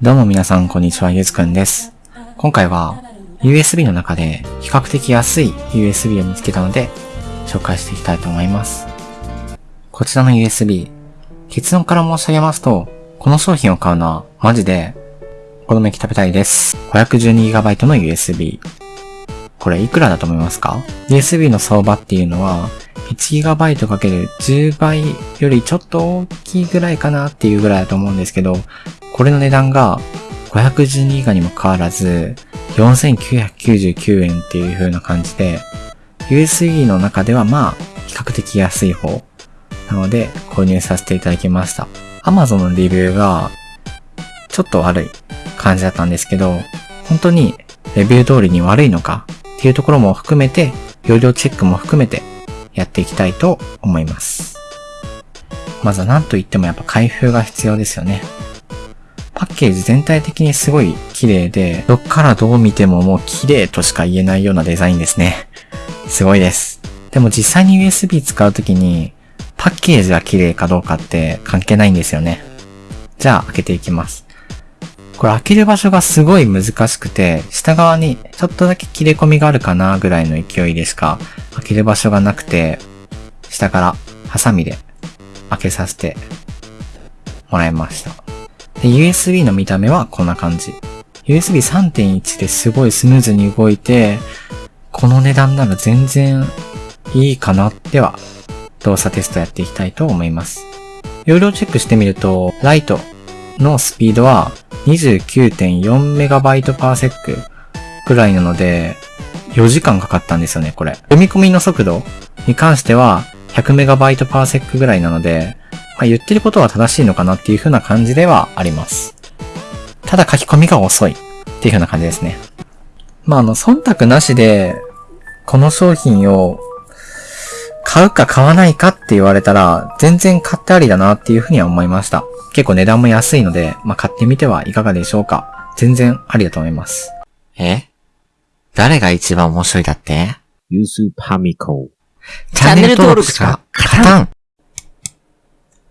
どうも皆さん、こんにちは、ゆずくんです。今回は、USB の中で比較的安い USB を見つけたので、紹介していきたいと思います。こちらの USB、結論から申し上げますと、この商品を買うのは、マジで、お好み焼き食べたいです。512GB の USB。これいくらだと思いますか ?USB の相場っていうのは、1GB かける10倍よりちょっと大きいぐらいかなっていうぐらいだと思うんですけど、これの値段が512ギガにもかかわらず4999円っていう風な感じで、USB の中ではまあ比較的安い方なので購入させていただきました。Amazon のレビューがちょっと悪い感じだったんですけど、本当にレビュー通りに悪いのかっていうところも含めて、容量チェックも含めてやっていきたいと思います。まずは何と言ってもやっぱ開封が必要ですよね。ケージ全体的にすごい綺麗で、どっからどう見てももう綺麗としか言えないようなデザインですね。すごいです。でも実際に USB 使うときに、パッケージが綺麗かどうかって関係ないんですよね。じゃあ開けていきます。これ開ける場所がすごい難しくて、下側にちょっとだけ切れ込みがあるかなぐらいの勢いでしか開ける場所がなくて、下からハサミで開けさせてもらいました。で、USB の見た目はこんな感じ。USB3.1 ですごいスムーズに動いて、この値段なら全然いいかなっては、動作テストやっていきたいと思います。容量チェックしてみると、ライトのスピードは 29.4MB/s くらいなので、4時間かかったんですよね、これ。読み込みの速度に関しては 100MB/s ぐらいなので、まあ、言ってることは正しいのかなっていう風な感じではあります。ただ書き込みが遅いっていう風な感じですね。まあ、あの、忖度なしで、この商品を買うか買わないかって言われたら、全然買ってありだなっていう風には思いました。結構値段も安いので、まあ、買ってみてはいかがでしょうか。全然ありだと思います。え？誰が一番面白いだって？ユースパミコ。チャンネル登録しか勝たん